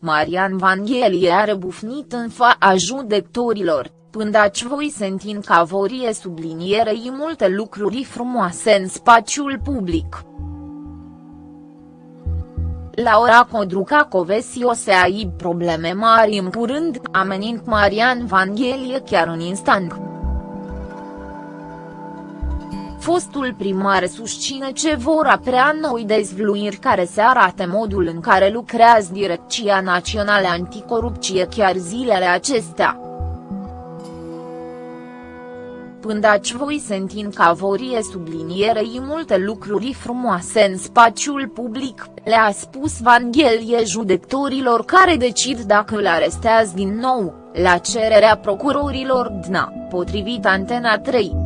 Marian Vanghelie a rebufnit în fața judecătorilor, pândaci voi sentin ca vorie sublinierei multe lucruri frumoase în spațiul public. Laura Codruca Covesi o să ai probleme mari în curând, amenind Marian Vanghelie chiar în instant. Fostul primar susține ce vor aprea noi dezvluiri care se arate modul în care lucrează Direcția Națională Anticorupție chiar zilele acestea. Pândaci voi sentin ca vorie sublinierei multe lucruri frumoase în spațiul public, le-a spus Vanghelie judecătorilor care decid dacă îl arestează din nou, la cererea procurorilor DNA, potrivit Antena 3.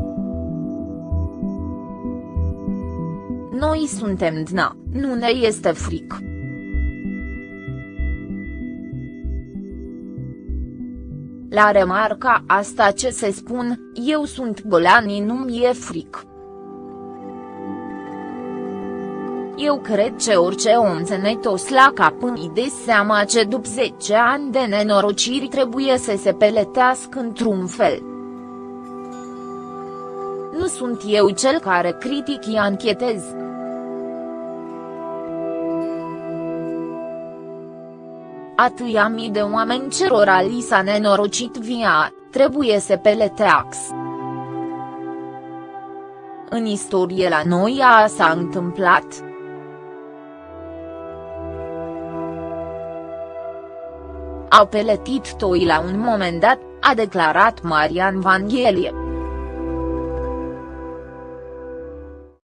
Noi suntem DNA, nu ne este fric. La remarca asta ce se spun, eu sunt golani nu mi-e fric. Eu cred că orice om țănătos la cap îi de seama ce după 10 ani de nenorociri trebuie să se peletească într-un fel. Nu sunt eu cel care critic i anchetez. Atâia mii de oameni cerora li s-a nenorocit via, trebuie să peleteax. În istorie la noi a s-a întâmplat. Au peletit toi la un moment dat, a declarat Marian Vanghelie.